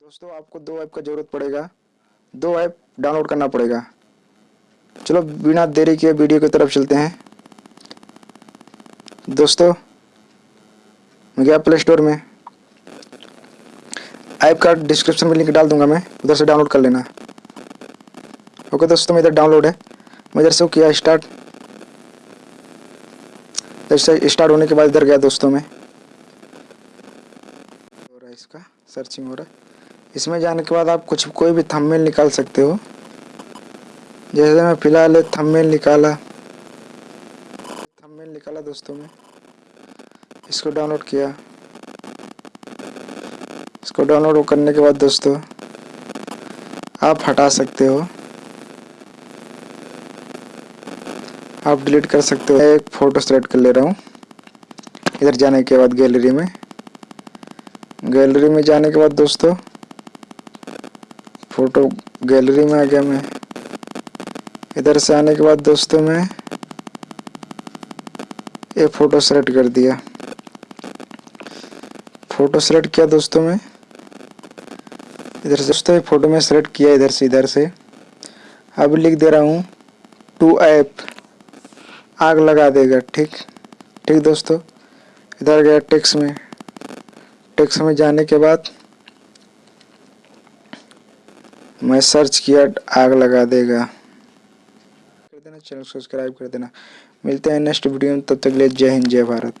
दोस्तों आपको दो ऐप का जरूरत पड़ेगा दो ऐप डाउनलोड करना पड़ेगा चलो बिना देरी के वीडियो की तरफ चलते हैं दोस्तों मैं गया प्ले स्टोर में ऐप का डिस्क्रिप्शन में लिंक डाल दूंगा मैं उधर से डाउनलोड कर लेना ओके दोस्तों मैं इधर डाउनलोड है मैं इधर से किया स्टार्ट इधर से स्टार्ट होने के बाद इधर गया दोस्तों में हो रहा है इसका सर्चिंग हो रहा है इसमें जाने के बाद आप कुछ कोई भी थंबनेल निकाल सकते हो जैसे मैं फिलहाल एक थंबनेल निकाला थंबनेल निकाला दोस्तों में इसको डाउनलोड किया इसको डाउनलोड करने के बाद दोस्तों आप हटा सकते हो आप डिलीट कर सकते हो एक फ़ोटो सेलेक्ट कर ले रहा हूँ इधर जाने के बाद गैलरी में गैलरी में जाने के बाद दोस्तों फोटो गैलरी में आ गया मैं इधर से आने के बाद दोस्तों मैं ये फोटो सेलेक्ट कर दिया फोटो सेलेक्ट किया दोस्तों में इधर से दोस्तों फोटो में सेलेक्ट किया इधर से इधर से अब लिख दे रहा हूँ टू ऐप आग लगा देगा ठीक ठीक दोस्तों इधर गया टेक्स में टेक्स में जाने के बाद मैं सर्च किया आग लगा देगा कर देना चैनल सब्सक्राइब कर देना मिलते हैं नेक्स्ट वीडियो में तब तक के लिए जय हिंद जय भारत